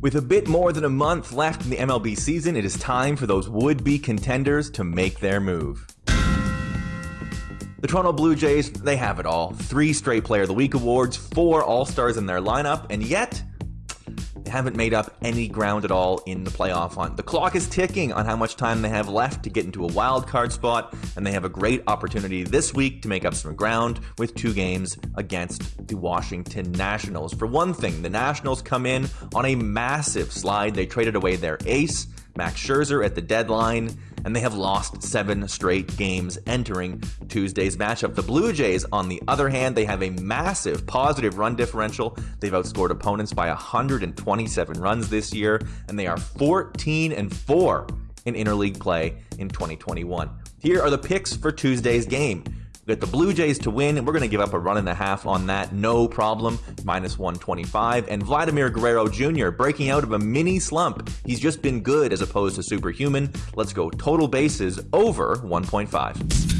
With a bit more than a month left in the MLB season, it is time for those would be contenders to make their move. The Toronto Blue Jays, they have it all. Three straight Player of the Week awards, four All Stars in their lineup, and yet haven't made up any ground at all in the playoff hunt. The clock is ticking on how much time they have left to get into a wild card spot, and they have a great opportunity this week to make up some ground with two games against the Washington Nationals. For one thing, the Nationals come in on a massive slide. They traded away their ace, Max Scherzer, at the deadline and they have lost seven straight games entering Tuesday's matchup. The Blue Jays, on the other hand, they have a massive positive run differential. They've outscored opponents by 127 runs this year, and they are 14 and 4 in interleague play in 2021. Here are the picks for Tuesday's game. We got the Blue Jays to win, and we're going to give up a run and a half on that, no problem, minus 125. And Vladimir Guerrero Jr. breaking out of a mini slump. He's just been good as opposed to superhuman. Let's go total bases over 1.5.